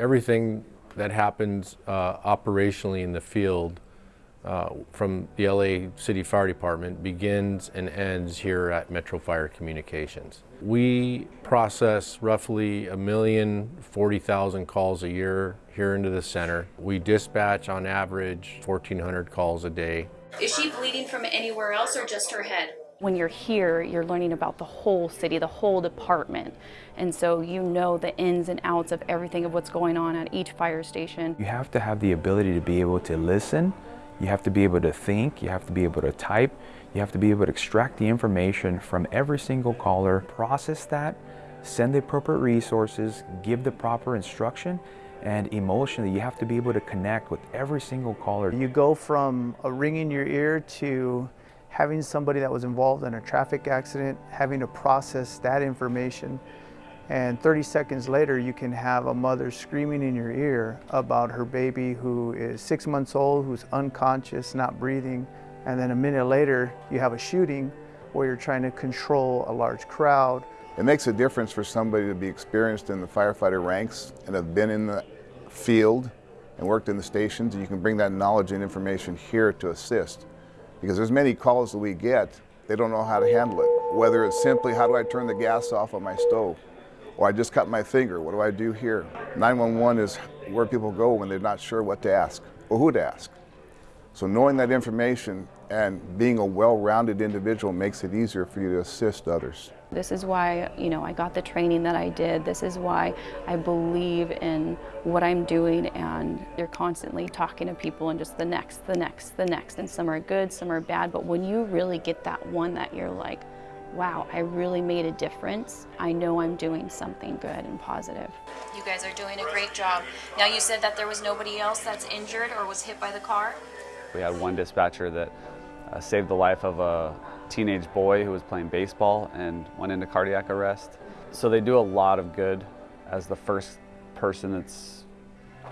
everything that happens uh, operationally in the field uh, from the LA City Fire Department begins and ends here at Metro Fire Communications. We process roughly a million forty thousand calls a year here into the center. We dispatch on average 1,400 calls a day. Is she bleeding from anywhere else or just her head? When you're here, you're learning about the whole city, the whole department. And so you know the ins and outs of everything of what's going on at each fire station. You have to have the ability to be able to listen, you have to be able to think, you have to be able to type, you have to be able to extract the information from every single caller, process that, send the appropriate resources, give the proper instruction, and emotionally you have to be able to connect with every single caller. You go from a ring in your ear to having somebody that was involved in a traffic accident, having to process that information, and 30 seconds later you can have a mother screaming in your ear about her baby who is six months old, who's unconscious, not breathing, and then a minute later you have a shooting where you're trying to control a large crowd. It makes a difference for somebody to be experienced in the firefighter ranks and have been in the field and worked in the stations. and You can bring that knowledge and information here to assist. Because there's many calls that we get, they don't know how to handle it. Whether it's simply, how do I turn the gas off on my stove? Or I just cut my finger, what do I do here? 911 is where people go when they're not sure what to ask or who to ask. So knowing that information and being a well-rounded individual makes it easier for you to assist others. This is why, you know, I got the training that I did. This is why I believe in what I'm doing and you're constantly talking to people and just the next, the next, the next. And some are good, some are bad, but when you really get that one that you're like, wow, I really made a difference. I know I'm doing something good and positive. You guys are doing a great job. Now you said that there was nobody else that's injured or was hit by the car? We had one dispatcher that uh, saved the life of a teenage boy who was playing baseball and went into cardiac arrest. So they do a lot of good as the first person that's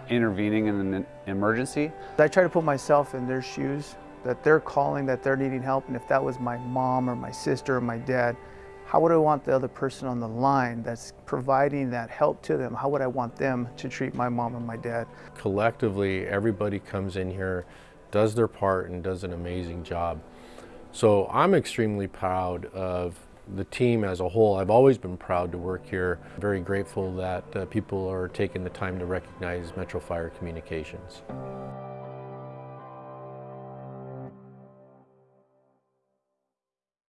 intervening in an emergency. I try to put myself in their shoes, that they're calling, that they're needing help, and if that was my mom or my sister or my dad, how would I want the other person on the line that's providing that help to them, how would I want them to treat my mom and my dad? Collectively, everybody comes in here, does their part, and does an amazing job. So I'm extremely proud of the team as a whole. I've always been proud to work here. Very grateful that uh, people are taking the time to recognize Metro Fire Communications.